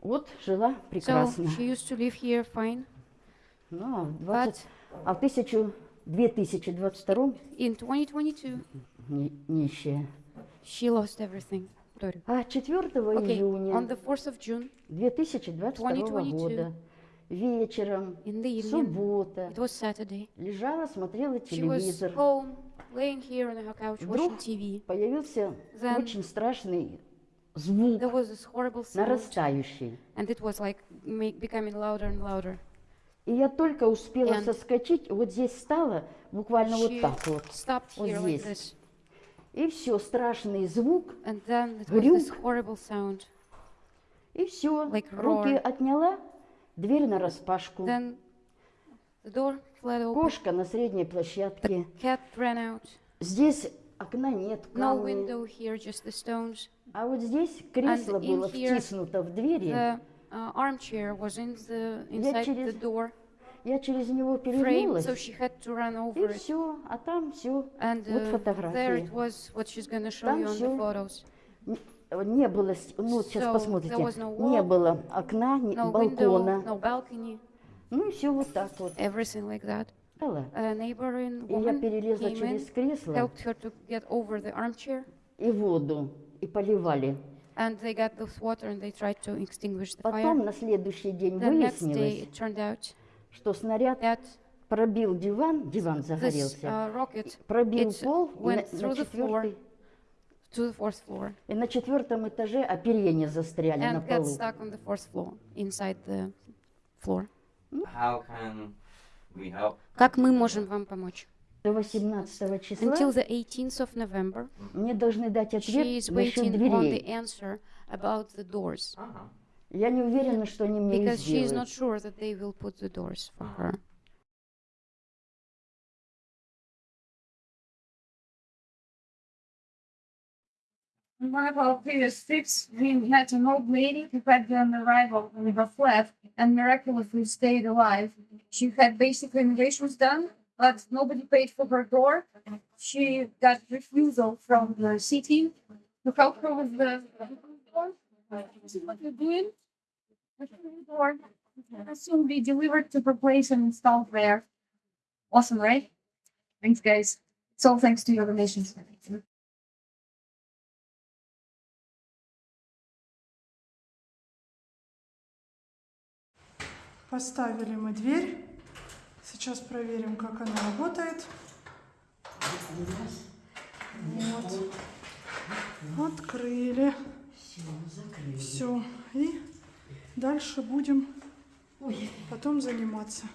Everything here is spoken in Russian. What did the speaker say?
Вот жила So прекрасно. she used to live here fine, Ну, а в, but 20, а в 1000 2022 in 2022 ни- нищая. she lost everything. А 4 Okay, on июня the 4th of June 2022 2022 года вечером, in the evening, суббота, it was Saturday, лежала, смотрела she was телевизор. home, laying here on her couch Вдруг watching TV. появился Then очень страшный звук, There was this horrible sound, нарастающий. and it was like make, becoming louder and louder. И я только успела And соскочить, вот здесь стала, буквально вот так вот. stopped Вот here like здесь. this, И все, страшный звук, and then it was this Грюк. horrible sound. и все. Like Руки roar. отняла, дверь на распашку. Then the door fled open. Кошка на средней площадке. Cat ran out. Здесь окна нет, No камни. window here, just the stones. А вот здесь кресло in было here втиснуто в двери. The uh, armchair was in the Я inside the через door Я через него frame, перевернулась. so she had to run И over it. все, а там все. And Вот uh, there фотографии. it was, what she's gonna show Там you on the всё. photos. Не было, ну сейчас So, посмотрите, no не wall, было окна, ни No балкона. window, no balcony, Ну и все вот так вот. everything like that. Neighboring И я перелезла через кресло helped her to get over the armchair, и воду, и поливали. and they got this water and they tried to extinguish the Потом на следующий день The next day, выяснилось, it turned out что снаряд that пробил диван, диван this загорелся, uh, rocket пробил пол на, went на through the floor четвертый, to the fourth floor и на четвертом этаже оперения застряли на and got полу. stuck on the fourth floor, inside the floor. How can? Как мы можем вам помочь? До 18 числа Until the 18th of November, мне должны дать she ответ is насчет waiting on the дверей. answer about the doors Uh-huh. Я не уверена, что они мне because she is not sure that they will put the doors for her. Of our previous trips, we met an old lady who had an arrival in her flat and miraculously stayed alive. She had basic renovations done, but nobody paid for her door. She got refusal from the city to help her with the door. This is what you're doing. The door. It'll soon be delivered to her place and installed there. Awesome, right? Thanks, guys. It's all thanks to your donations. Поставили мы дверь. Сейчас проверим, как она работает. Вот. Открыли. Все. И дальше будем потом заниматься.